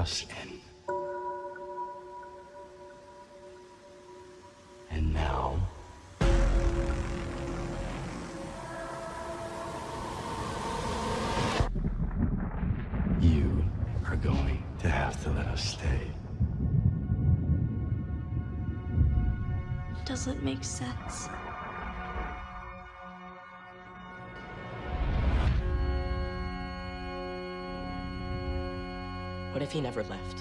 us in. And now, you are going to have to let us stay. Doesn't make sense. What if he never left?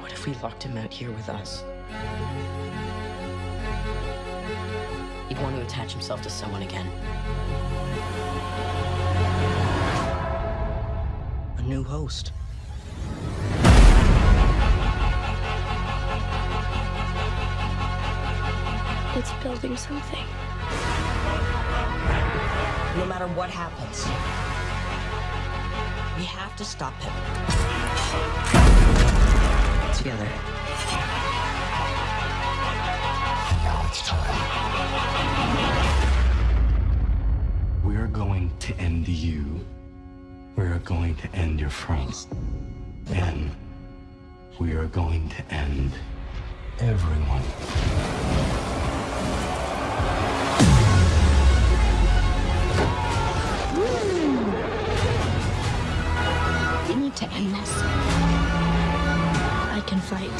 What if we locked him out here with us? He'd want to attach himself to someone again. A new host. It's building something. No matter what happens, we have to stop him. Together. Now it's time. We are going to end you. We are going to end your friends. And we are going to end everyone. We need to end this. I can fight.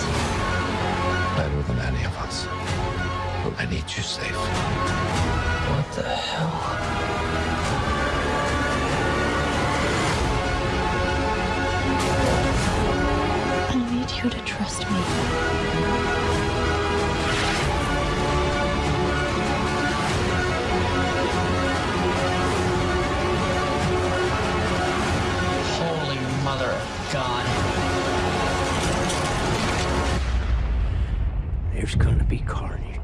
better than any of us. But I need you safe. What the hell? I need you to trust There's gonna be carnage.